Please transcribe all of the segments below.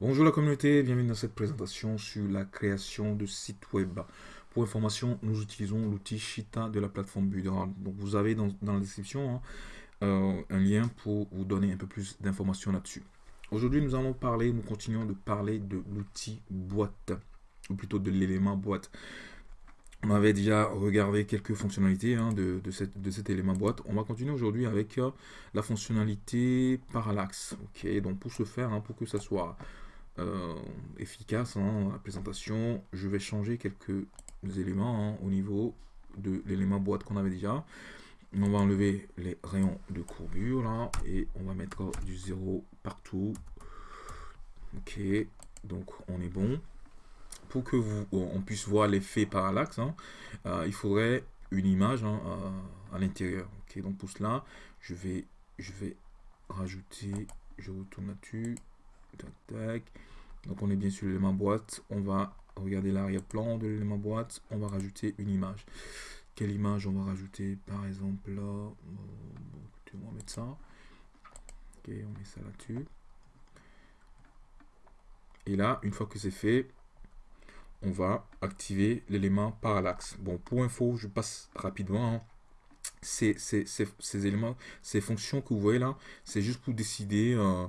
Bonjour la communauté, bienvenue dans cette présentation sur la création de sites web. Pour information, nous utilisons l'outil Shita de la plateforme Builderall. Donc vous avez dans, la description hein, euh, un lien pour vous donner un peu plus d'informations là-dessus. Aujourd'hui, nous allons parler, nous continuons de parler de l'outil boîte, ou plutôt de l'élément boîte. On avait déjà regardé quelques fonctionnalités hein, de, cet élément boîte. On va continuer aujourd'hui avec euh, la fonctionnalité parallaxe. Ok, donc pour ce faire, hein, pour que ça soit euh, efficace, hein, la présentation, je vais changer quelques éléments au niveau de l'élément boîte qu'on avait déjà. On va enlever les rayons de courbure là et on va mettre du zéro partout. Ok, donc on est bon pour que vous, on puisse voir l'effet parallaxe, hein, euh, il faudrait une image hein, à, l'intérieur. Ok, donc pour cela, je vais, je vais rajouter, je retourne là-dessus, Donc on est bien sur l'élément boîte, on va regarder l'arrière-plan de l'élément boîte, on va rajouter une image. Quelle image on va rajouter Par exemple là, on va mettre ça. Ok, on met ça là-dessus. Et là, une fois que c'est fait, on va activer l'élément parallaxe. Bon, pour info, je passe rapidement. Hein. Ces, éléments, ces fonctions que vous voyez là, c'est juste pour décider euh,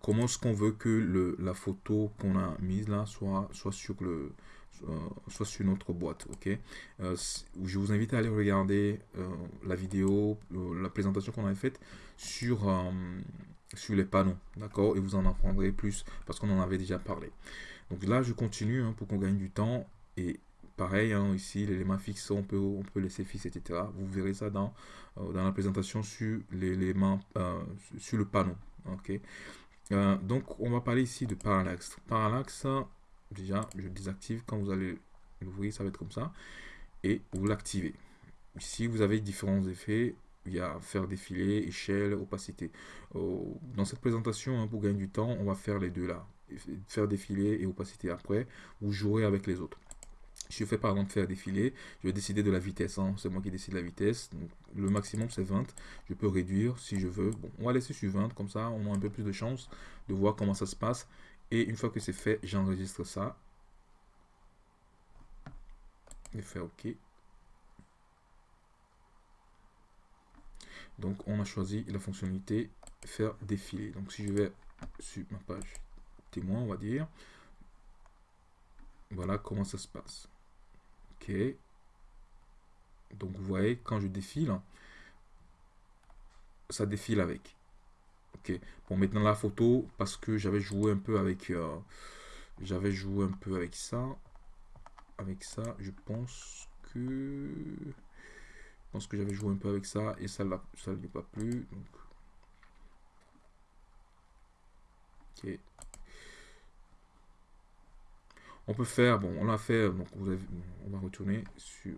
comment est-ce qu'on veut que la photo qu'on a mise là soit, euh, sur notre boîte. ok? Euh, Je vous invite à aller regarder la vidéo, la présentation qu'on avait faite sur, les panneaux. D'accord? Et vous en apprendrez plus parce qu'on en avait déjà parlé. Donc là, je continue hein, pour qu'on gagne du temps. Et pareil, hein, ici, l'élément fixe, on peut, on peut laisser fixe, etc. Vous verrez ça dans, euh, la présentation sur l'élément, euh, sur le panneau. ok? Euh, donc, on va parler ici de parallaxe. Parallaxe, déjà, je désactive. Quand vous allez l'ouvrir, ça va être comme ça. Et vous l'activez. Ici, vous avez différents effets. Il y a faire défiler, échelle, opacité. dans cette présentation, hein, pour gagner du temps, on va faire les deux là faire défiler et opacité après, vous jouerez avec les autres. Je fais par exemple faire défiler, je vais décider de la vitesse, hein. c'est moi qui décide la vitesse, le maximum c'est 20, je peux réduire si je veux, bon on va laisser sur 20, comme ça on a un peu plus de chance de voir comment ça se passe, et une fois que c'est fait, j'enregistre ça, et faire OK. Donc on a choisi la fonctionnalité faire défiler, donc si je vais sur ma page témoin, on va dire. Voilà comment ça se passe. Donc vous voyez, quand je défile, ça défile avec. Ok. Bon, maintenant la photo, parce que j'avais joué un peu avec... Euh, j'avais joué un peu avec ça. Avec ça, je pense que... Je pense que j'avais joué un peu avec ça et ça ne lui pas plu. Donc... Ok. On peut faire, bon, on l'a fait, donc on va retourner sur,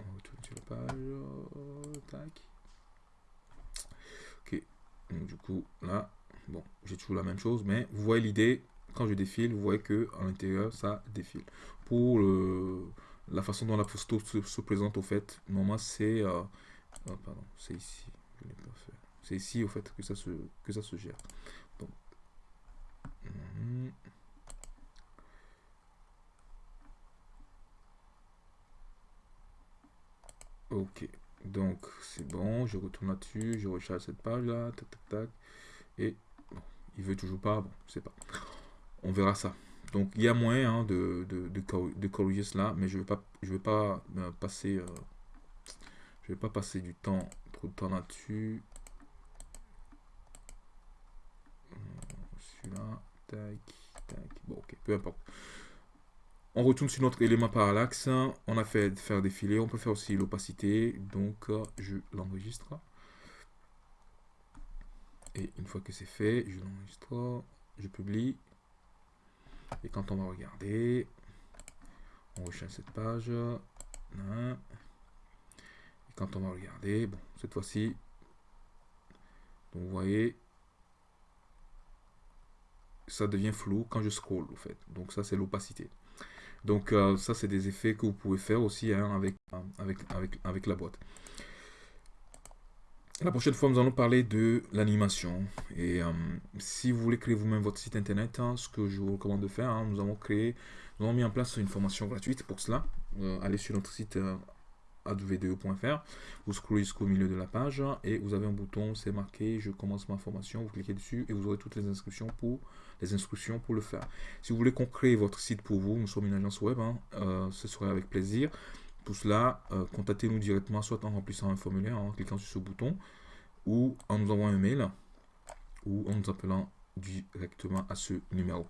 on va retourner sur la page, tac. Ok, donc du coup, là, bon, j'ai toujours la même chose, mais vous voyez l'idée, quand je défile, vous voyez que à l'intérieur, ça défile. Pour la façon dont la photo se, présente, au fait, normalement, c'est, euh, oh, c'est ici, je pas fait. C'est ici, au fait, que ça se, que ça se gère. Mhm. Ok, donc c'est bon, je retourne là-dessus, je recharge cette page là, tac tac tac, et il veut toujours pas, bon, c'est pas. On verra ça. Donc il y a moyen hein, de, de, corriger cela, mais je vais pas, je vais pas euh, passer, euh, je vais pas passer du temps, trop de temps là-dessus. Euh, celui-là, tac, tac, bon ok, peu importe. On retourne sur notre élément parallaxe. On a fait faire défiler. On peut faire aussi l'opacité. Donc, je l'enregistre. Et une fois que c'est fait, je l'enregistre. Je publie. Et quand on va regarder, on recherche cette page. Et quand on va regarder, cette fois-ci, vous voyez, ça devient flou quand je scroll, en fait. Donc ça, c'est l'opacité. Donc euh, ça, c'est des effets que vous pouvez faire aussi hein, avec, avec, avec, avec la boîte. La prochaine fois, nous allons parler de l'animation. Et euh, si vous voulez créer vous-même votre site internet, hein, ce que je vous recommande de faire, hein, nous avons créé, nous avons mis en place une formation gratuite pour cela. Euh, allez sur notre site aw2.fr, vous scrollez jusqu'au milieu de la page et vous avez un bouton, c'est marqué je commence ma formation, vous cliquez dessus et vous aurez toutes les inscriptions pour les instructions pour le faire. Si vous voulez qu'on crée votre site pour vous, nous sommes une agence web, hein, euh, ce serait avec plaisir. Pour cela, euh, contactez-nous directement, soit en remplissant un formulaire, en cliquant sur ce bouton, ou en nous envoyant un mail, ou en nous appelant directement à ce numéro.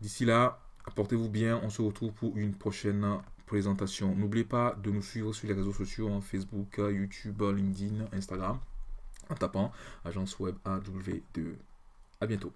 D'ici là, apportez-vous bien, on se retrouve pour une prochaine N'oubliez pas de nous suivre sur les réseaux sociaux, hein, Facebook, YouTube, LinkedIn, Instagram, en tapant agence web AW2. À bientôt.